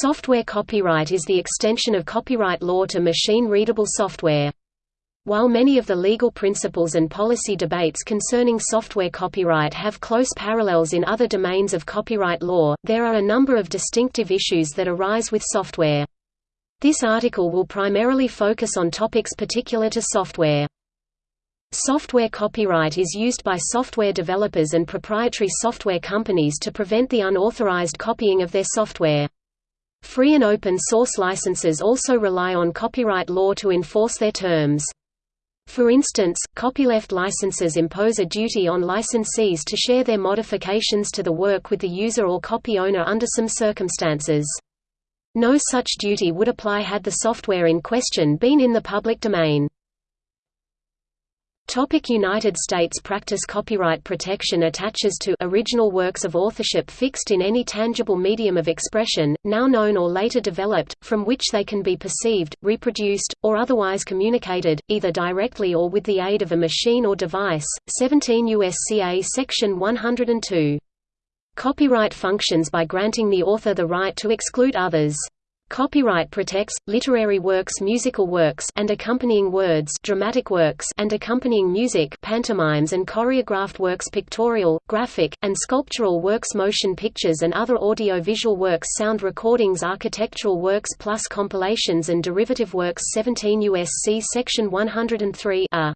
Software copyright is the extension of copyright law to machine-readable software. While many of the legal principles and policy debates concerning software copyright have close parallels in other domains of copyright law, there are a number of distinctive issues that arise with software. This article will primarily focus on topics particular to software. Software copyright is used by software developers and proprietary software companies to prevent the unauthorized copying of their software. Free and open source licenses also rely on copyright law to enforce their terms. For instance, copyleft licenses impose a duty on licensees to share their modifications to the work with the user or copy owner under some circumstances. No such duty would apply had the software in question been in the public domain. Topic United States practice Copyright protection attaches to original works of authorship fixed in any tangible medium of expression, now known or later developed, from which they can be perceived, reproduced, or otherwise communicated, either directly or with the aid of a machine or device. 17 U.S.C.A. Section 102. Copyright functions by granting the author the right to exclude others. Copyright protects literary works, musical works and accompanying words, dramatic works and accompanying music, pantomimes and choreographed works, pictorial, graphic and sculptural works, motion pictures and other audio-visual works, sound recordings, architectural works plus compilations and derivative works 17 U.S.C. section 103 a.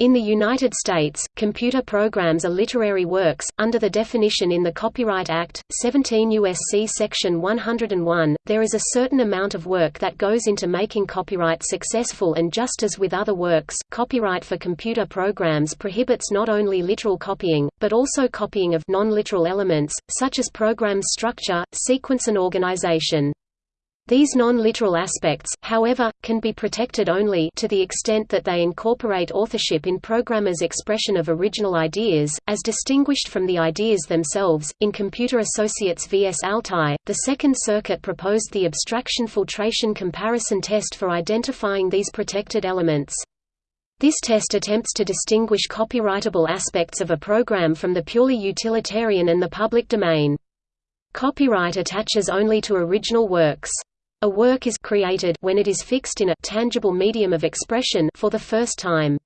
In the United States, computer programs are literary works, under the definition in the Copyright Act, 17 U.S.C. Section 101. There is a certain amount of work that goes into making copyright successful, and just as with other works, copyright for computer programs prohibits not only literal copying, but also copying of non literal elements, such as program's structure, sequence, and organization. These non-literal aspects, however, can be protected only to the extent that they incorporate authorship in programmers' expression of original ideas, as distinguished from the ideas themselves. In Computer Associates vs. Altai, the Second Circuit proposed the abstraction filtration comparison test for identifying these protected elements. This test attempts to distinguish copyrightable aspects of a program from the purely utilitarian and the public domain. Copyright attaches only to original works. A work is created when it is fixed in a tangible medium of expression for the first time.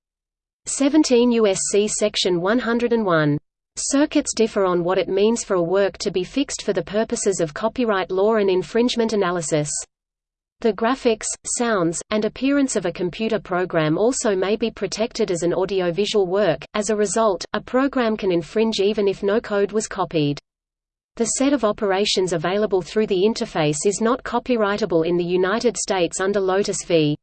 17 U.S.C. Section 101. Circuits differ on what it means for a work to be fixed for the purposes of copyright law and infringement analysis. The graphics, sounds, and appearance of a computer program also may be protected as an audiovisual work, as a result, a program can infringe even if no code was copied. The set of operations available through the interface is not copyrightable in the United States under Lotus v.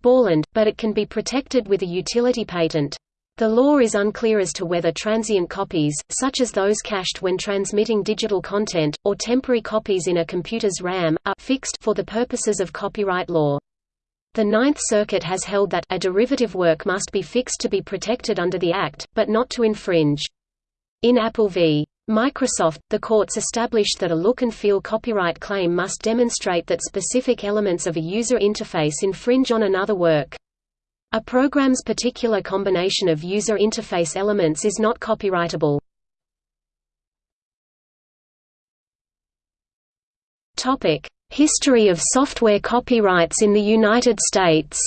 Borland, but it can be protected with a utility patent. The law is unclear as to whether transient copies, such as those cached when transmitting digital content, or temporary copies in a computer's RAM, are fixed for the purposes of copyright law. The Ninth Circuit has held that a derivative work must be fixed to be protected under the Act, but not to infringe. In Apple v. Microsoft, the courts established that a look and feel copyright claim must demonstrate that specific elements of a user interface infringe on another work. A program's particular combination of user interface elements is not copyrightable. History of software copyrights in the United States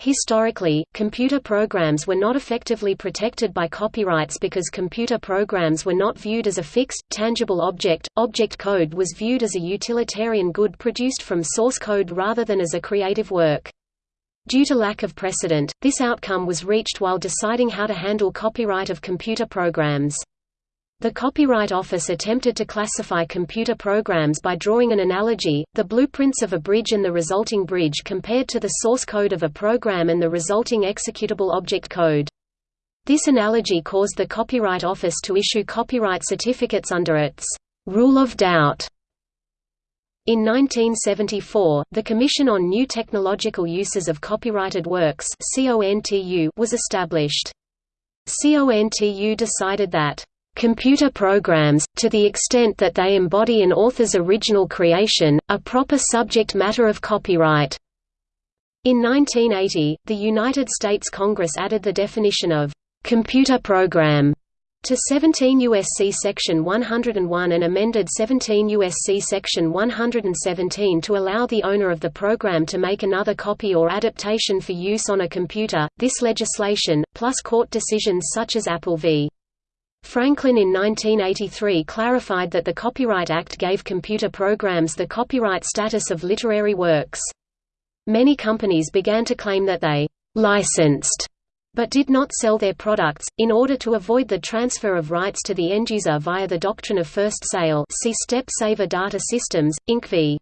Historically, computer programs were not effectively protected by copyrights because computer programs were not viewed as a fixed, tangible object. Object code was viewed as a utilitarian good produced from source code rather than as a creative work. Due to lack of precedent, this outcome was reached while deciding how to handle copyright of computer programs. The Copyright Office attempted to classify computer programs by drawing an analogy, the blueprints of a bridge and the resulting bridge compared to the source code of a program and the resulting executable object code. This analogy caused the Copyright Office to issue copyright certificates under its «rule of doubt». In 1974, the Commission on New Technological Uses of Copyrighted Works was established. CONTU decided that Computer programs, to the extent that they embody an author's original creation, are proper subject matter of copyright. In 1980, the United States Congress added the definition of computer program to 17 U.S.C. Section 101 and amended 17 U.S.C. Section 117 to allow the owner of the program to make another copy or adaptation for use on a computer. This legislation, plus court decisions such as Apple v. Franklin in 1983 clarified that the Copyright Act gave computer programs the copyright status of literary works. Many companies began to claim that they licensed but did not sell their products, in order to avoid the transfer of rights to the end-user via the doctrine of first sale see Step Saver Data Systems, Inc. v.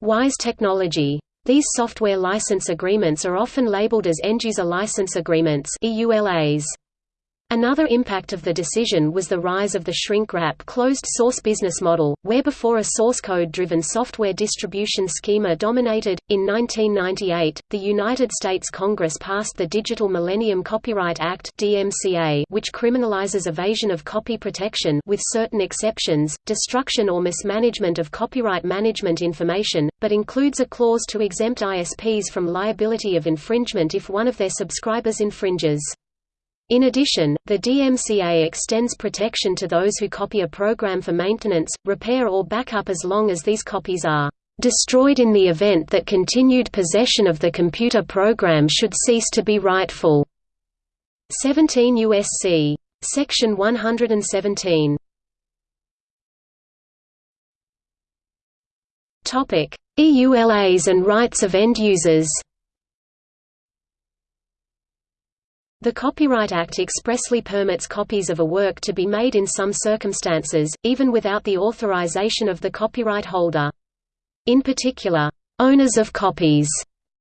Wyse Technology. These software license agreements are often labeled as end-user license agreements EULAs. Another impact of the decision was the rise of the shrink-wrap closed-source business model, where before a source code-driven software distribution schema dominated. In 1998, the United States Congress passed the Digital Millennium Copyright Act (DMCA), which criminalizes evasion of copy protection with certain exceptions, destruction or mismanagement of copyright management information, but includes a clause to exempt ISPs from liability of infringement if one of their subscribers infringes. In addition, the DMCA extends protection to those who copy a program for maintenance, repair or backup as long as these copies are destroyed in the event that continued possession of the computer program should cease to be rightful. 17 U.S.C. Section 117. Topic: EULAs and rights of end users. The Copyright Act expressly permits copies of a work to be made in some circumstances, even without the authorization of the copyright holder. In particular, owners of copies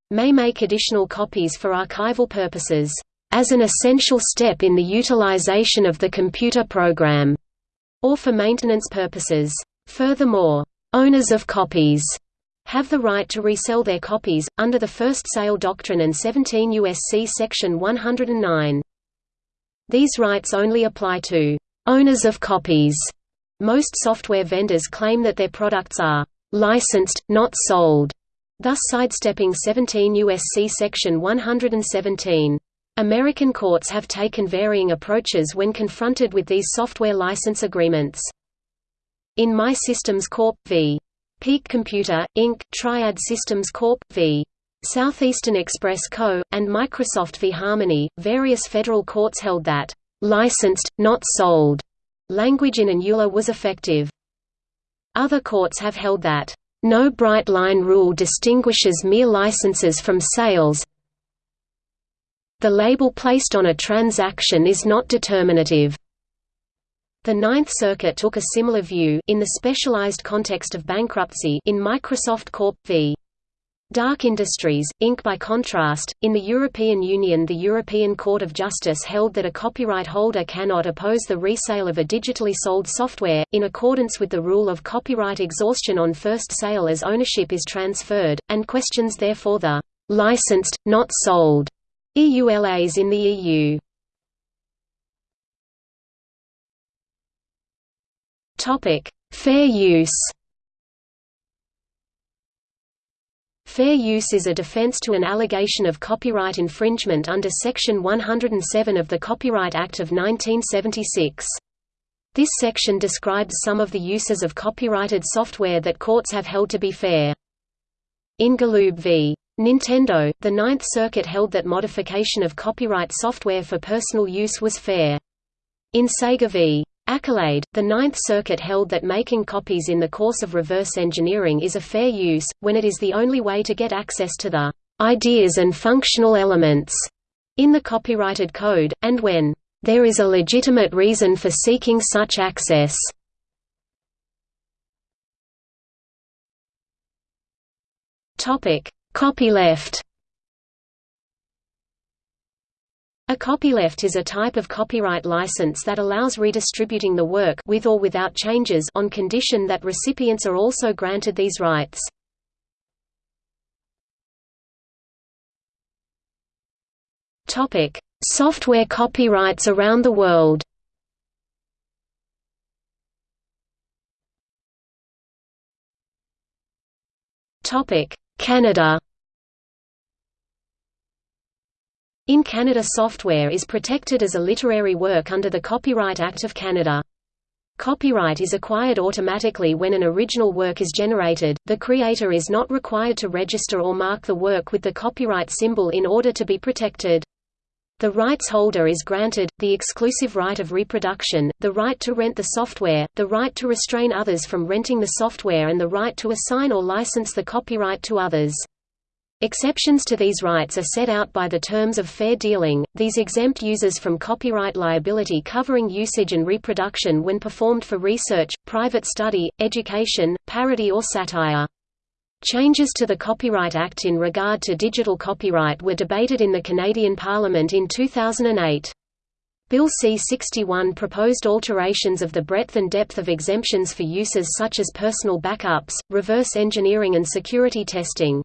may make additional copies for archival purposes, as an essential step in the utilization of the computer program, or for maintenance purposes. Furthermore, owners of copies have the right to resell their copies, under the first sale doctrine and 17 U.S.C. Section 109. These rights only apply to owners of copies. Most software vendors claim that their products are licensed, not sold, thus sidestepping 17 U.S.C. Section 117. American courts have taken varying approaches when confronted with these software license agreements. In MAI Systems Corp. v. Peak Computer, Inc., Triad Systems Corp. v. Southeastern Express Co., and Microsoft v. Harmony, various federal courts held that, "...licensed, not sold," language in an EULA was effective. Other courts have held that, "...no bright line rule distinguishes mere licenses from sales the label placed on a transaction is not determinative." The Ninth Circuit took a similar view in the specialized context of bankruptcy in Microsoft Corp. v. DAK Industries, Inc. By contrast, in the European Union the European Court of Justice held that a copyright holder cannot oppose the resale of a digitally sold software, in accordance with the rule of copyright exhaustion on first sale as ownership is transferred, and questions therefore the «licensed, not sold» EULAs in the EU. Topic: Fair use. Fair use is a defense to an allegation of copyright infringement under Section 107 of the Copyright Act of 1976. This section describes some of the uses of copyrighted software that courts have held to be fair. In Galoob v. Nintendo, the Ninth Circuit held that modification of copyright software for personal use was fair. In Sega v. Accolade, the Ninth Circuit held that making copies in the course of reverse engineering is a fair use, when it is the only way to get access to the ideas and functional elements in the copyrighted code, and when there is a legitimate reason for seeking such access. Copyleft A copyleft is a type of copyright license that allows redistributing the work with or without changes on condition that recipients are also granted these rights. Topic: Software copyrights around the world. Topic: Canada In Canada software is protected as a literary work under the Copyright Act of Canada. Copyright is acquired automatically when an original work is generated, the creator is not required to register or mark the work with the copyright symbol in order to be protected. The rights holder is granted, the exclusive right of reproduction, the right to rent the software, the right to restrain others from renting the software and the right to assign or license the copyright to others. Exceptions to these rights are set out by the terms of fair dealing. These exempt users from copyright liability covering usage and reproduction when performed for research, private study, education, parody or satire. Changes to the Copyright Act in regard to digital copyright were debated in the Canadian Parliament in 2008. Bill C-61 proposed alterations of the breadth and depth of exemptions for uses such as personal backups, reverse engineering and security testing.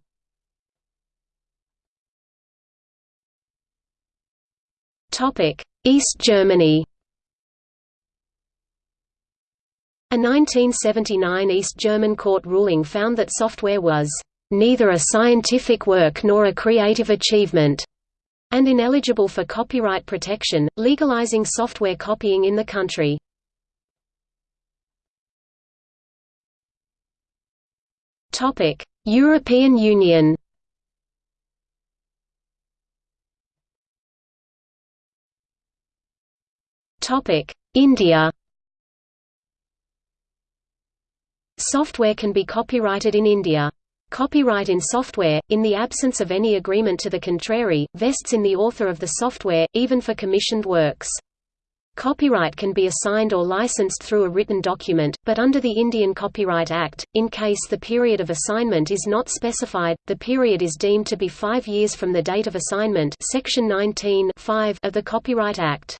East Germany A 1979 East German court ruling found that software was neither a scientific work nor a creative achievement, and ineligible for copyright protection, legalizing software copying in the country. European Union India Software can be copyrighted in India. Copyright in software, in the absence of any agreement to the contrary, vests in the author of the software, even for commissioned works. Copyright can be assigned or licensed through a written document, but under the Indian Copyright Act, in case the period of assignment is not specified, the period is deemed to be five years from the date of assignment Section 19 of the Copyright Act.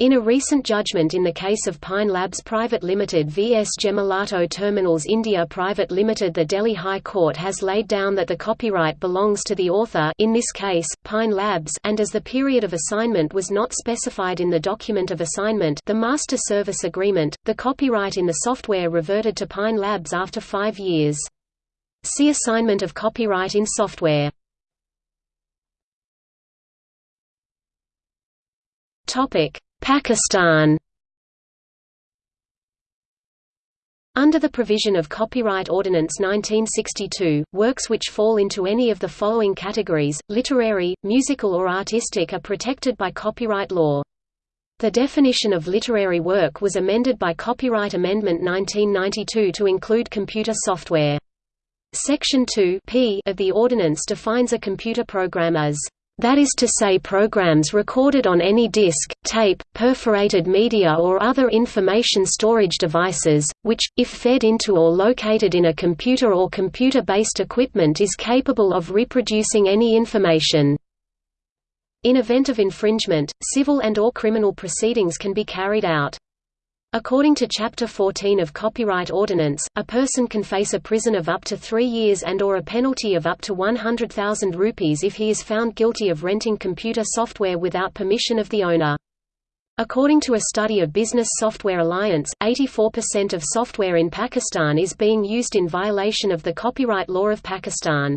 In a recent judgment in the case of Pine Labs Private Limited vs Gemalto Terminals India Private Limited the Delhi High Court has laid down that the copyright belongs to the author in this case, Pine Labs and as the period of assignment was not specified in the document of assignment the Master Service Agreement, the copyright in the software reverted to Pine Labs after five years. See Assignment of copyright in software. Topic Pakistan Under the provision of Copyright Ordinance 1962, works which fall into any of the following categories, literary, musical or artistic are protected by copyright law. The definition of literary work was amended by Copyright Amendment 1992 to include computer software. Section 2 P of the ordinance defines a computer program as that is to say programs recorded on any disk, tape, perforated media or other information storage devices, which, if fed into or located in a computer or computer-based equipment is capable of reproducing any information. In event of infringement, civil and or criminal proceedings can be carried out. According to Chapter 14 of Copyright Ordinance, a person can face a prison of up to three years and or a penalty of up to 100,000 rupees if he is found guilty of renting computer software without permission of the owner. According to a study of Business Software Alliance, 84% of software in Pakistan is being used in violation of the copyright law of Pakistan.